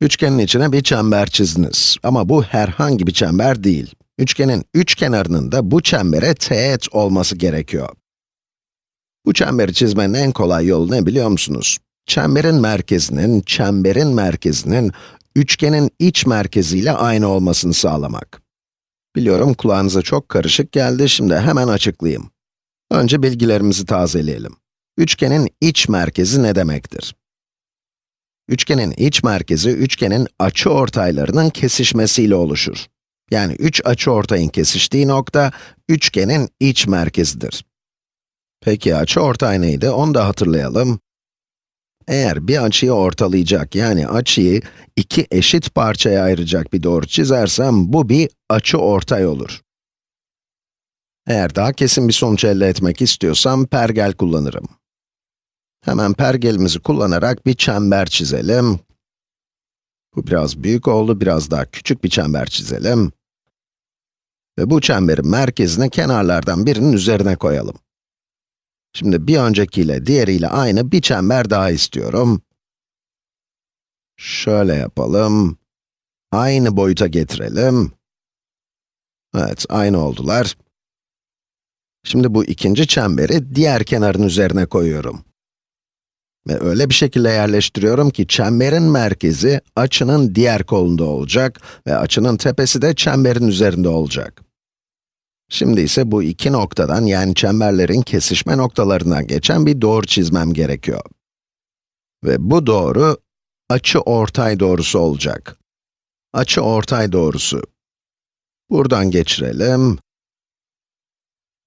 Üçgenin içine bir çember çizdiniz. Ama bu herhangi bir çember değil. Üçgenin üç kenarının da bu çembere teğet olması gerekiyor. Bu çemberi çizmenin en kolay yolu ne biliyor musunuz? Çemberin merkezinin, çemberin merkezinin, üçgenin iç merkeziyle aynı olmasını sağlamak. Biliyorum kulağınıza çok karışık geldi, şimdi hemen açıklayayım. Önce bilgilerimizi tazeleyelim. Üçgenin iç merkezi ne demektir? Üçgenin iç merkezi, üçgenin açı ortaylarının kesişmesiyle oluşur. Yani üç açı ortayın kesiştiği nokta, üçgenin iç merkezidir. Peki açı ortay neydi? Onu da hatırlayalım. Eğer bir açıyı ortalayacak, yani açıyı iki eşit parçaya ayıracak bir doğru çizersem, bu bir açı ortay olur. Eğer daha kesin bir sonuç elde etmek istiyorsam, pergel kullanırım. Hemen pergelimizi kullanarak bir çember çizelim. Bu biraz büyük oldu, biraz daha küçük bir çember çizelim. Ve bu çemberin merkezini kenarlardan birinin üzerine koyalım. Şimdi bir öncekiyle, diğeriyle aynı bir çember daha istiyorum. Şöyle yapalım. Aynı boyuta getirelim. Evet, aynı oldular. Şimdi bu ikinci çemberi diğer kenarın üzerine koyuyorum. Ve öyle bir şekilde yerleştiriyorum ki çemberin merkezi açının diğer kolunda olacak ve açının tepesi de çemberin üzerinde olacak. Şimdi ise bu iki noktadan yani çemberlerin kesişme noktalarından geçen bir doğru çizmem gerekiyor. Ve bu doğru açı ortay doğrusu olacak. Açı ortay doğrusu. Buradan geçirelim.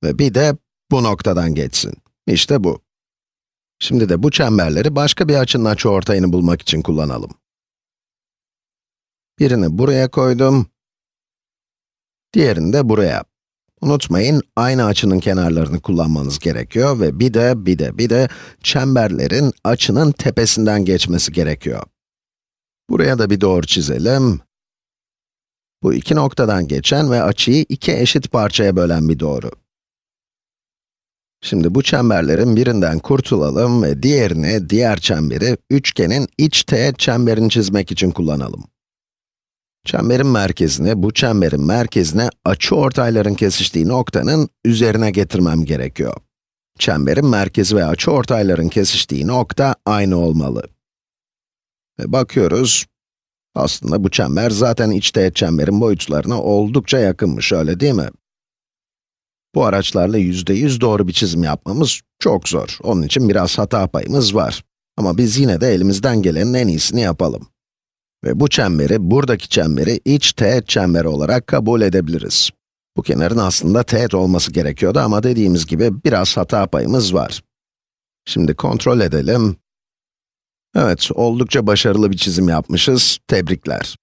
Ve bir de bu noktadan geçsin. İşte bu. Şimdi de bu çemberleri başka bir açının açıortayını bulmak için kullanalım. Birini buraya koydum. Diğerini de buraya. Unutmayın, aynı açının kenarlarını kullanmanız gerekiyor ve bir de, bir de, bir de çemberlerin açının tepesinden geçmesi gerekiyor. Buraya da bir doğru çizelim. Bu iki noktadan geçen ve açıyı iki eşit parçaya bölen bir doğru. Şimdi bu çemberlerin birinden kurtulalım ve diğerini, diğer çemberi, üçgenin iç teğet çemberini çizmek için kullanalım. Çemberin merkezini, bu çemberin merkezine açı ortayların kesiştiği noktanın üzerine getirmem gerekiyor. Çemberin merkezi ve açı ortayların kesiştiği nokta aynı olmalı. Ve bakıyoruz, aslında bu çember zaten iç teğet çemberin boyutlarına oldukça yakınmış, öyle değil mi? Bu araçlarla yüzde yüz doğru bir çizim yapmamız çok zor. Onun için biraz hata payımız var. Ama biz yine de elimizden gelenin en iyisini yapalım. Ve bu çemberi, buradaki çemberi iç teğet çemberi olarak kabul edebiliriz. Bu kenarın aslında teğet olması gerekiyordu ama dediğimiz gibi biraz hata payımız var. Şimdi kontrol edelim. Evet, oldukça başarılı bir çizim yapmışız. Tebrikler.